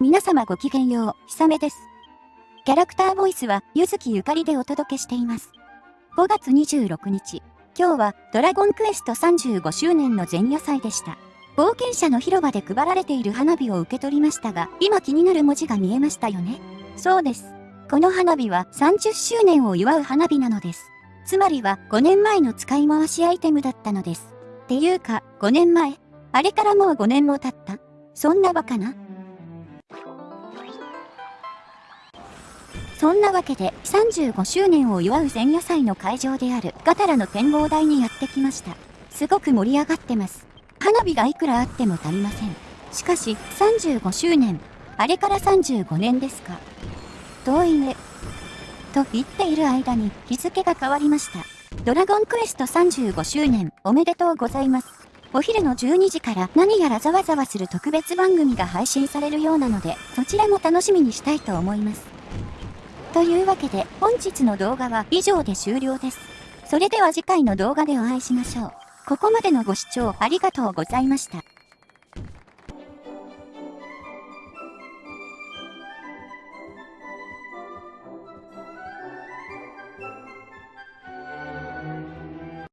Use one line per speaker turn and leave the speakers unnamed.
皆様ごきげんよう、ひさめです。キャラクターボイスは、ゆずきゆかりでお届けしています。5月26日、今日は、ドラゴンクエスト35周年の前夜祭でした。冒険者の広場で配られている花火を受け取りましたが、今気になる文字が見えましたよね。そうです。この花火は30周年を祝う花火なのです。つまりは5年前の使い回しアイテムだったのです。っていうか、5年前あれからもう5年も経ったそんなバカなそんなわけで35周年を祝う前夜祭の会場であるガタラの展望台にやってきました。すごく盛り上がってます。花火がいくらあっても足りません。しかし35周年、あれから35年ですか。遠いね。と言っている間に日付が変わりました。ドラゴンクエスト35周年おめでとうございます。お昼の12時から何やらざわざわする特別番組が配信されるようなので、そちらも楽しみにしたいと思います。というわけで、本日の動画は以上で終了です。それでは次回の動画でお会いしましょう。ここまでのご視聴ありがとうございました。